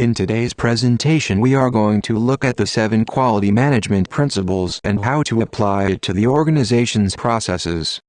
In today's presentation we are going to look at the seven quality management principles and how to apply it to the organization's processes.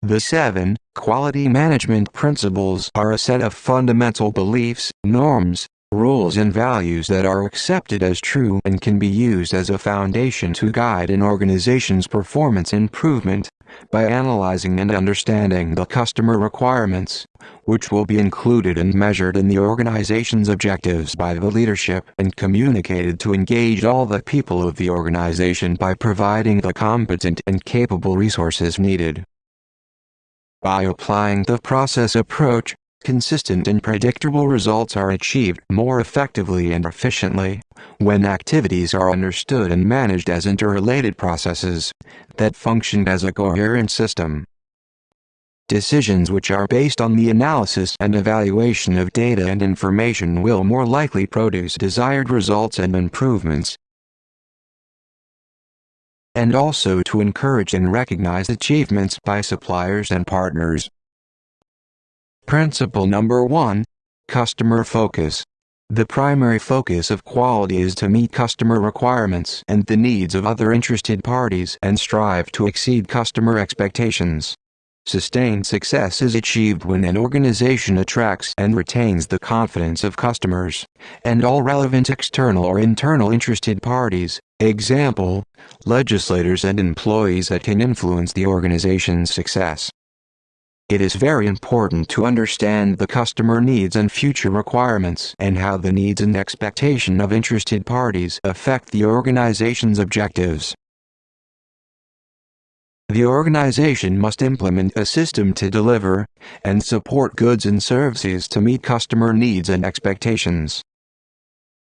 The seven quality management principles are a set of fundamental beliefs, norms, rules and values that are accepted as true and can be used as a foundation to guide an organization's performance improvement by analyzing and understanding the customer requirements, which will be included and measured in the organization's objectives by the leadership and communicated to engage all the people of the organization by providing the competent and capable resources needed. By applying the process approach, consistent and predictable results are achieved more effectively and efficiently when activities are understood and managed as interrelated processes that function as a coherent system. Decisions which are based on the analysis and evaluation of data and information will more likely produce desired results and improvements. And also to encourage and recognize achievements by suppliers and partners. Principle number 1 Customer Focus the primary focus of quality is to meet customer requirements and the needs of other interested parties and strive to exceed customer expectations. Sustained success is achieved when an organization attracts and retains the confidence of customers and all relevant external or internal interested parties, example, legislators and employees that can influence the organization's success. It is very important to understand the customer needs and future requirements and how the needs and expectation of interested parties affect the organization's objectives. The organization must implement a system to deliver and support goods and services to meet customer needs and expectations.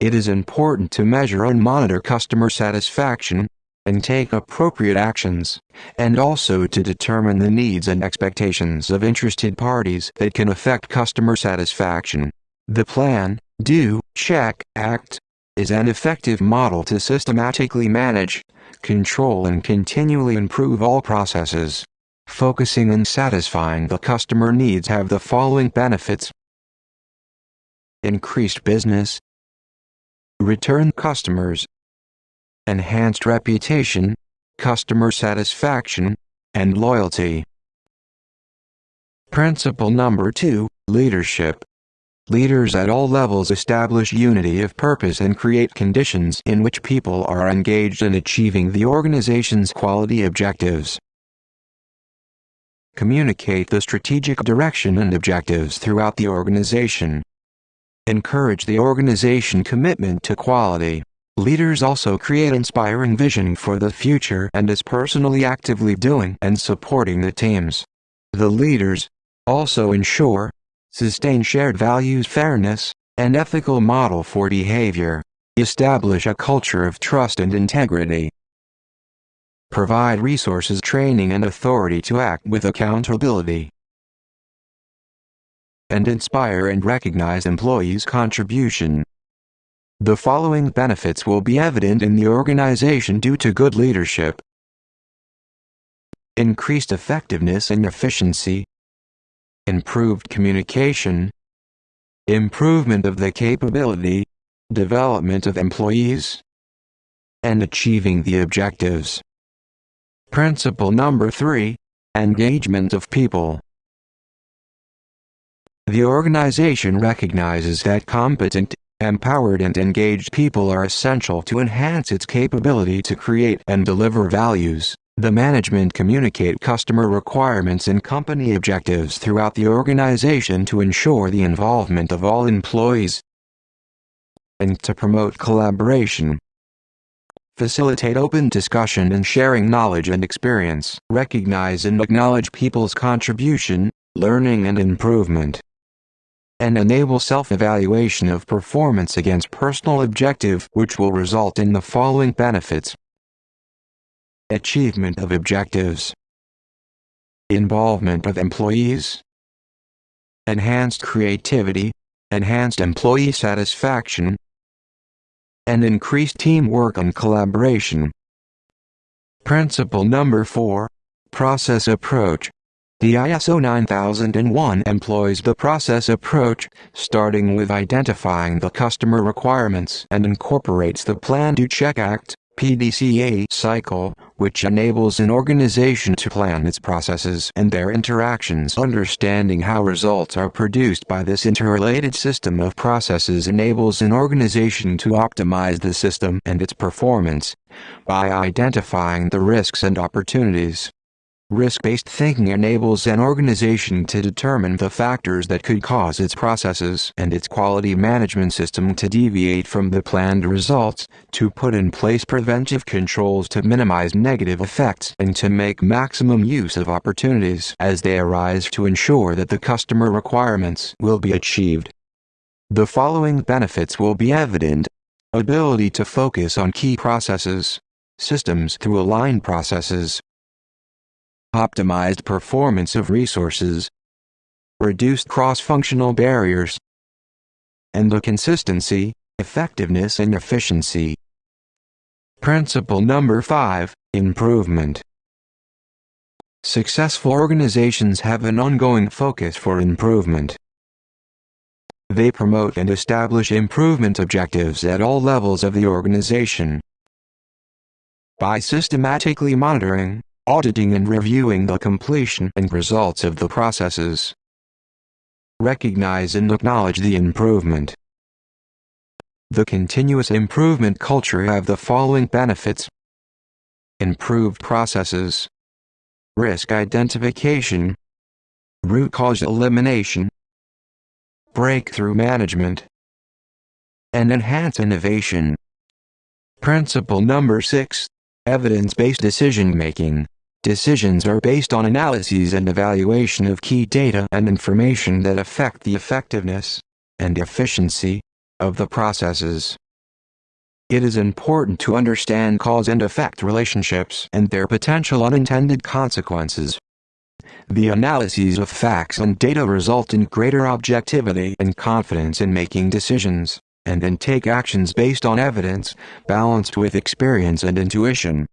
It is important to measure and monitor customer satisfaction and take appropriate actions, and also to determine the needs and expectations of interested parties that can affect customer satisfaction. The plan, do, check, act, is an effective model to systematically manage, control and continually improve all processes. Focusing on satisfying the customer needs have the following benefits. Increased business, return customers, enhanced reputation, customer satisfaction, and loyalty. Principle number 2, Leadership. Leaders at all levels establish unity of purpose and create conditions in which people are engaged in achieving the organization's quality objectives. Communicate the strategic direction and objectives throughout the organization. Encourage the organization commitment to quality. Leaders also create inspiring vision for the future and is personally actively doing and supporting the teams. The leaders also ensure, sustain shared values fairness, and ethical model for behavior, establish a culture of trust and integrity, provide resources training and authority to act with accountability, and inspire and recognize employees' contribution. The following benefits will be evident in the organization due to good leadership. Increased effectiveness and efficiency. Improved communication. Improvement of the capability. Development of employees. And achieving the objectives. Principle number 3. Engagement of people. The organization recognizes that competent, Empowered and engaged people are essential to enhance its capability to create and deliver values. The management communicate customer requirements and company objectives throughout the organization to ensure the involvement of all employees and to promote collaboration. Facilitate open discussion and sharing knowledge and experience. Recognize and acknowledge people's contribution, learning and improvement and enable self-evaluation of performance against personal objective which will result in the following benefits. Achievement of objectives. Involvement of employees. Enhanced creativity, enhanced employee satisfaction, and increased teamwork and collaboration. Principle number 4 Process approach The ISO 9001 employs the process approach, starting with identifying the customer requirements and incorporates the Plan Do Check Act PDCA cycle, which enables an organization to plan its processes and their interactions. Understanding how results are produced by this interrelated system of processes enables an organization to optimize the system and its performance by identifying the risks and opportunities. Risk-based thinking enables an organization to determine the factors that could cause its processes and its quality management system to deviate from the planned results, to put in place preventive controls to minimize negative effects and to make maximum use of opportunities as they arise to ensure that the customer requirements will be achieved. The following benefits will be evident. Ability to focus on key processes. Systems through aligned processes optimized performance of resources, reduced cross-functional barriers, and the consistency, effectiveness and efficiency. Principle number 5, Improvement. Successful organizations have an ongoing focus for improvement. They promote and establish improvement objectives at all levels of the organization. By systematically monitoring, auditing and reviewing the completion and results of the processes. Recognize and acknowledge the improvement. The continuous improvement culture have the following benefits. Improved processes. Risk identification. Root cause elimination. Breakthrough management. And enhance innovation. Principle number 6. Evidence-based decision-making. Decisions are based on analyses and evaluation of key data and information that affect the effectiveness and efficiency of the processes. It is important to understand cause and effect relationships and their potential unintended consequences. The analyses of facts and data result in greater objectivity and confidence in making decisions, and then take actions based on evidence, balanced with experience and intuition.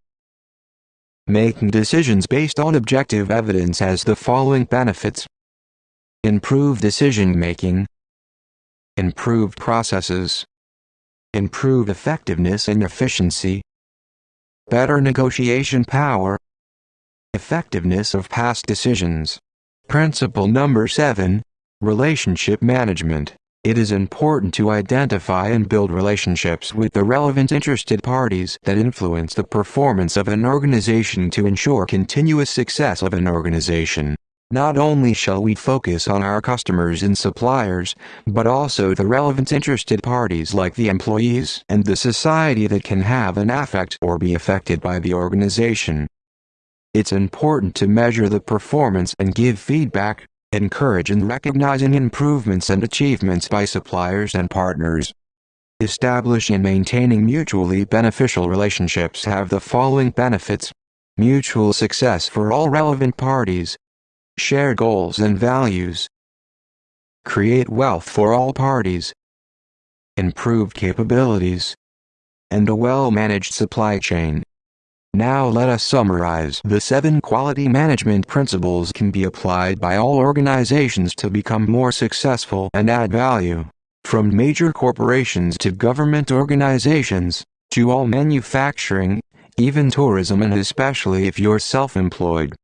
Making decisions based on objective evidence has the following benefits. Improved decision making. Improved processes. Improved effectiveness and efficiency. Better negotiation power. Effectiveness of past decisions. Principle number 7. Relationship management. It is important to identify and build relationships with the relevant interested parties that influence the performance of an organization to ensure continuous success of an organization. Not only shall we focus on our customers and suppliers, but also the relevant interested parties like the employees and the society that can have an affect or be affected by the organization. It's important to measure the performance and give feedback, encourage and recognizing improvements and achievements by suppliers and partners. Establish and maintaining mutually beneficial relationships have the following benefits. Mutual success for all relevant parties. Share goals and values. Create wealth for all parties. Improved capabilities. And a well-managed supply chain. Now let us summarize. The seven quality management principles can be applied by all organizations to become more successful and add value. From major corporations to government organizations, to all manufacturing, even tourism and especially if you're self-employed.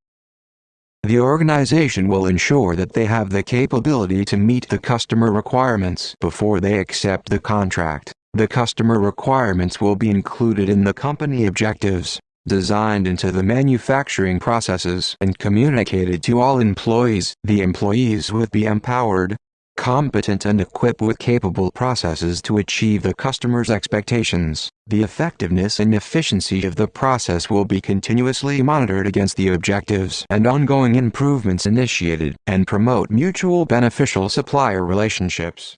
The organization will ensure that they have the capability to meet the customer requirements before they accept the contract. The customer requirements will be included in the company objectives designed into the manufacturing processes and communicated to all employees. The employees would be empowered, competent and equipped with capable processes to achieve the customer's expectations. The effectiveness and efficiency of the process will be continuously monitored against the objectives and ongoing improvements initiated and promote mutual beneficial supplier relationships.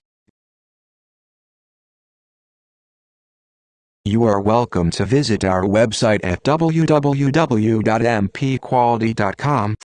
You are welcome to visit our website at www.mpquality.com